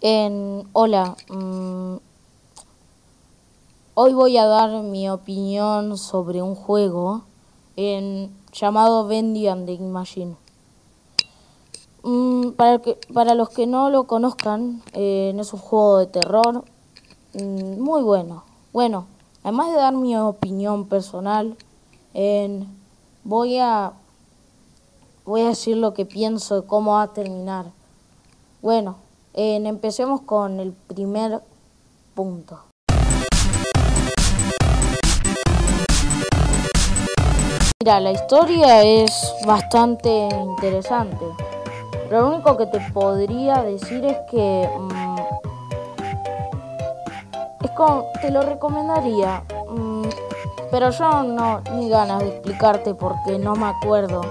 En, hola, mm, hoy voy a dar mi opinión sobre un juego en, llamado Bendy and the Machine. Mm, para, que, para los que no lo conozcan, eh, es un juego de terror mm, muy bueno. Bueno, además de dar mi opinión personal, en, voy a voy a decir lo que pienso de cómo va a terminar. Bueno, empecemos con el primer punto. Mira, la historia es bastante interesante. Lo único que te podría decir es que mm, es como, te lo recomendaría, mm, pero yo no ni ganas de explicarte porque no me acuerdo.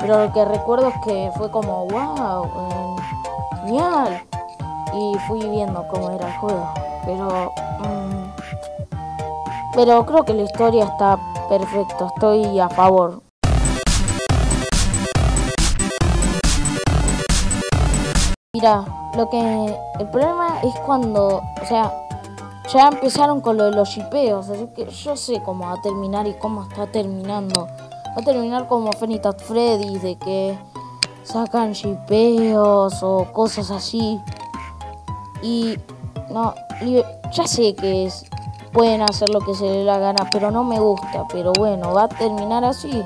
Pero lo que recuerdo es que fue como wow, eh, y fui viendo cómo era el juego. Pero, mm, pero creo que la historia está perfecta, estoy a favor. Mira, lo que el problema es cuando, o sea, ya empezaron con lo de los shipeos, así que yo sé cómo va a terminar y cómo está terminando. Va a terminar como Freddy, de que sacan shipeos o cosas así. Y no, ya sé que pueden hacer lo que se les la gana, pero no me gusta. Pero bueno, va a terminar así.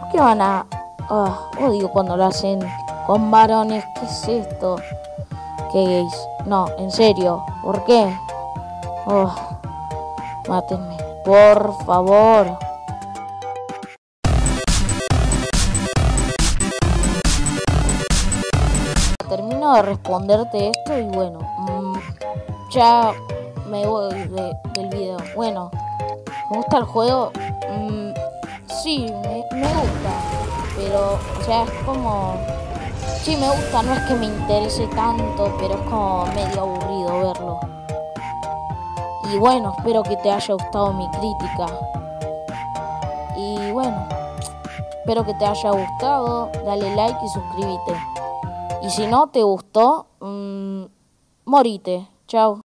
¿Por qué van a.? Oh, odio cuando lo hacen con varones. ¿Qué es esto? ¿Qué gays? No, en serio. ¿Por qué? Oh, mátenme. Por favor. Termino de responderte esto y bueno, mm, ya me voy del video. Bueno, ¿me gusta el juego? Mm, sí, me, gusta, pero o sea, es como... Sí, me gusta, no es que me interese tanto, pero es como medio aburrido verlo. Y bueno, espero que te haya gustado mi crítica. Y bueno, espero que te haya gustado, dale like y suscríbete. Y si no te gustó, mmm, morite. Chao.